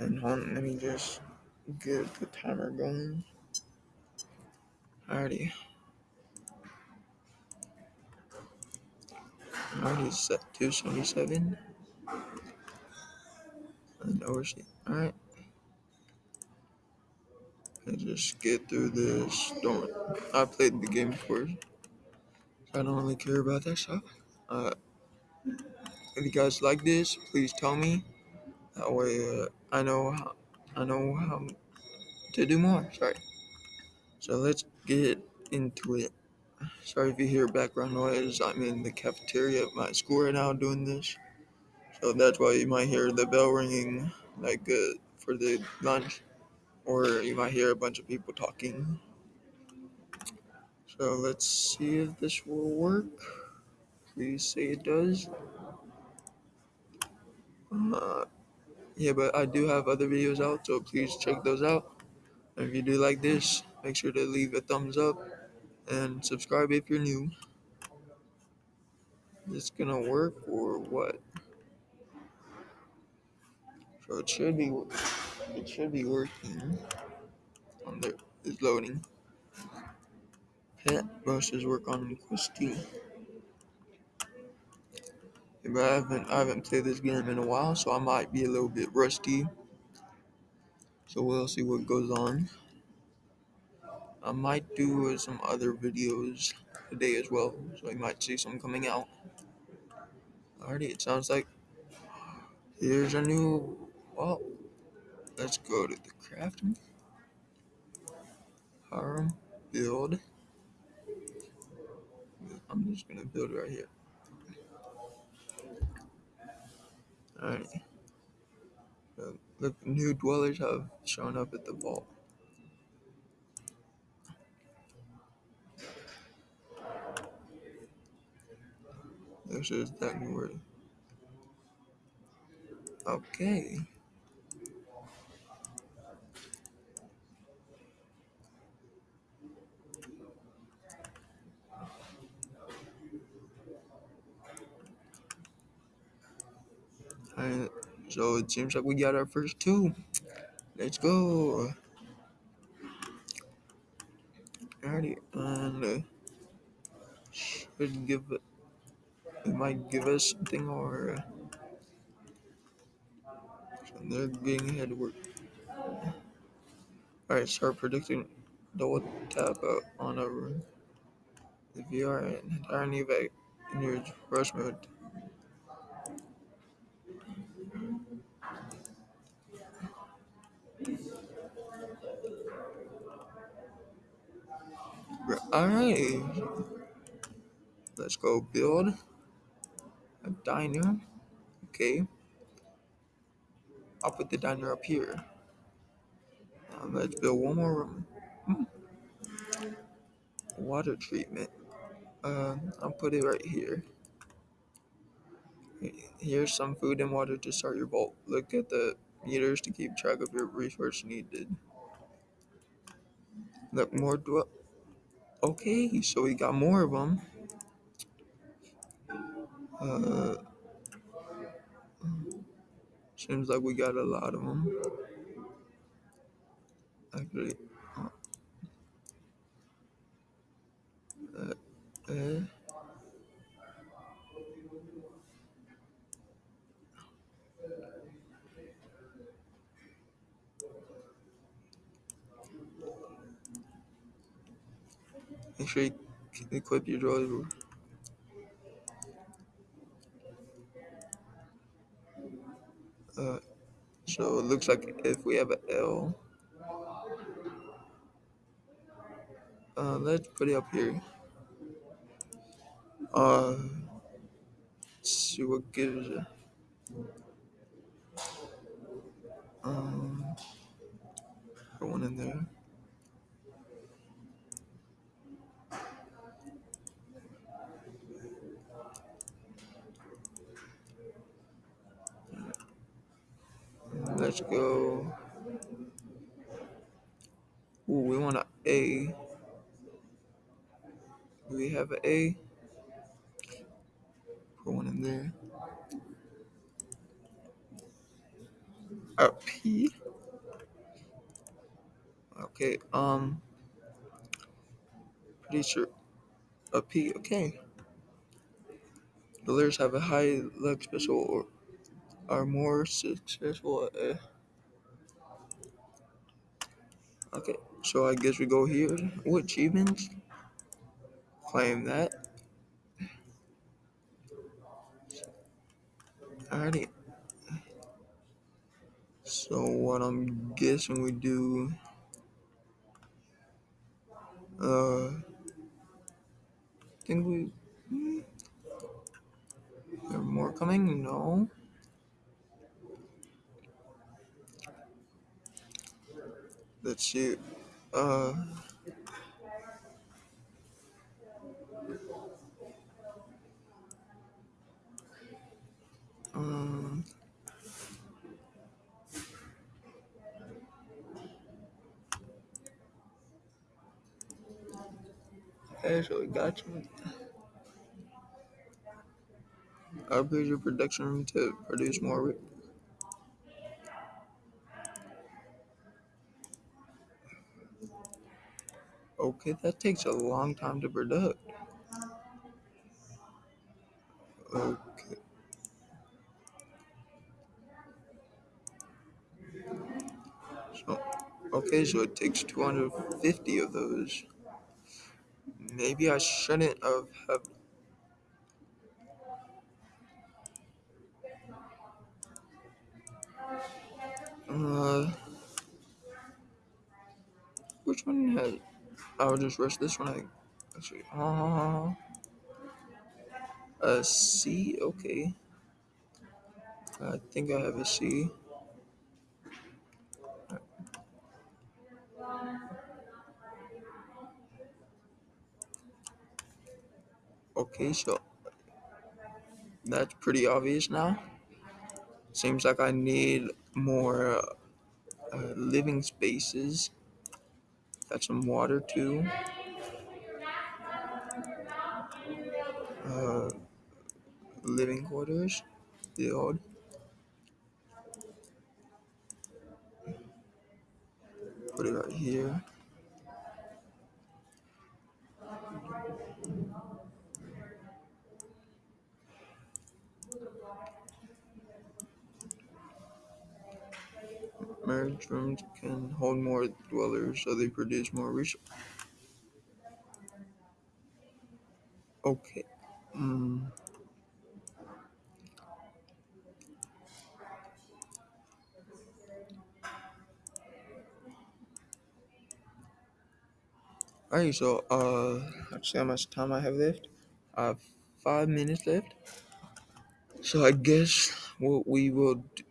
And hold on, let me just get the timer going. Alrighty. Already set 277. And oversee. Alright. Let's just get through this. Don't I played the game before. So I don't really care about that stuff. Uh, if you guys like this, please tell me. That way, uh, I know how, I know how to do more. Sorry. So let's get into it. Sorry if you hear background noise. I'm in the cafeteria at my school right now doing this. So that's why you might hear the bell ringing, like uh, for the lunch, or you might hear a bunch of people talking. So let's see if this will work. Please say it does. Uh, yeah, but I do have other videos out, so please check those out. And if you do like this, make sure to leave a thumbs up and subscribe if you're new. Is this gonna work or what? So it should be it should be working. On there is loading. Pet brushes work on Quest 2. But I haven't I haven't played this game in a while, so I might be a little bit rusty. So we'll see what goes on. I might do some other videos today as well, so you might see some coming out. Alrighty, it sounds like here's a new. Well, let's go to the crafting. Harm build. I'm just gonna build right here. Alright. Look, new dwellers have shown up at the vault. This is that new word. Okay. Alright, so it seems like we got our first two. Let's go. Alrighty, and uh, should give it. Might give us something, or uh, so they're getting ahead work. Alright, start predicting. Double tap on a room. You are in entirely vac in your rush mode, Alright, let's go build a diner. Okay, I'll put the diner up here. Now let's build one more room. Hmm. Water treatment. Uh, I'll put it right here. Here's some food and water to start your vault. Look at the meters to keep track of your resource needed. Look, more dwell. Okay, so we got more of them. Uh, seems like we got a lot of them. Actually, uh, uh, you equip your droid. Uh, so it looks like if we have an L, uh, let's put it up here. Uh, see what gives it. Um, put one in there. Let's go. Ooh, we want an A. Do we have an A? Put one in there. A P. Okay. Um. Pretty sure. A P. Okay. The Builders have a high luck special or are more successful. Uh, okay. So I guess we go here. What achievements? Claim that. Alrighty. So what I'm guessing we do. Uh. think we. hmm, There are more coming? No. Let's see. Uh. Um. We got some. Upgrade your production room to produce more. Okay, that takes a long time to produce. Okay. So, okay, so it takes 250 of those. Maybe I shouldn't have. have uh, which one has? I'll just rush this one. I actually. Uh, a C. Okay. I think I have a C. Okay, so that's pretty obvious now. Seems like I need more uh, living spaces. Got some water too. Uh, living quarters. Build. Put it right here. Merge rooms can hold more dwellers, so they produce more resources. Okay. Mm. Alright, so uh, let's see how much time I have left. I have five minutes left. So I guess what we will. d-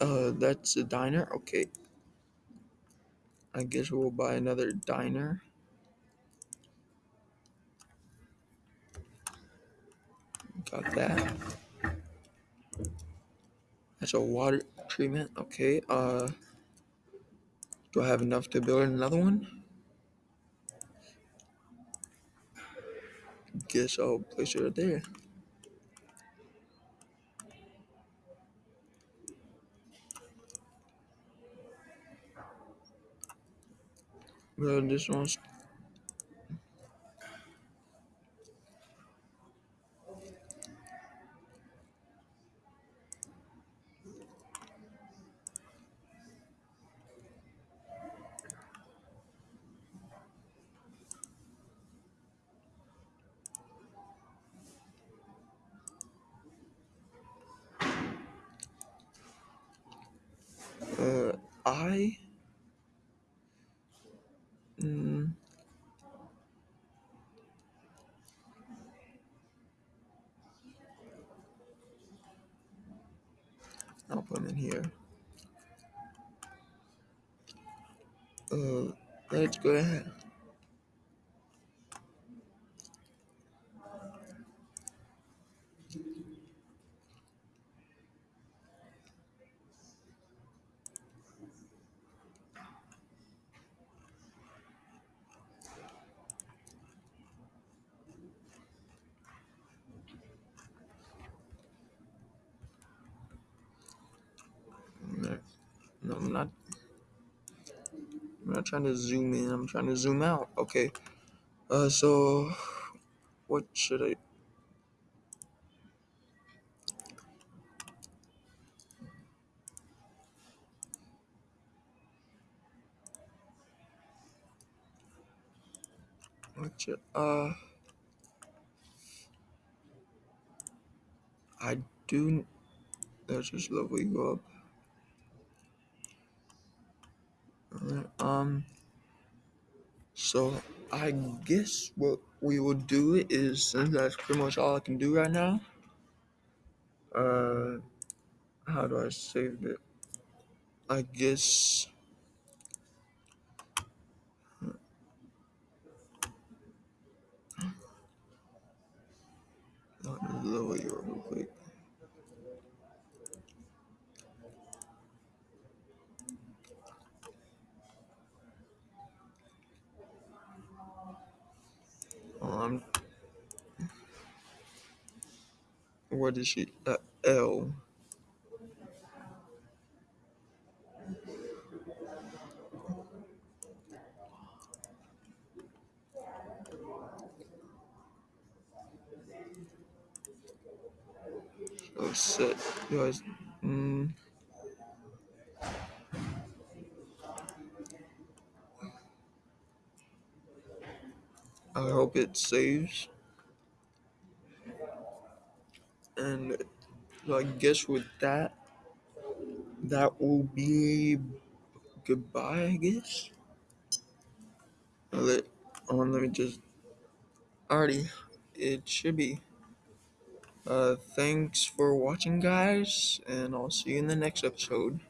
Uh, that's a diner. Okay. I guess we'll buy another diner. Got that. That's a water treatment. Okay. Uh, do I have enough to build another one? Guess I'll place it right there. Well, this one's uh I. Mm, I'll put them in here. Uh, let's go ahead. Not trying to zoom in. I'm trying to zoom out. Okay. Uh, so what should I? What should, uh, I do. Let's just level you up. Alright, um. So I guess what we will do is since that's pretty much all I can do right now. Uh, how do I save it? I guess. Let me lower you real quick. Um, what is she? Uh, L. So set guys. Mm, I hope it saves. And I guess with that, that will be goodbye. I guess. Let on. Let me just. Alrighty, it should be. Uh, thanks for watching, guys, and I'll see you in the next episode.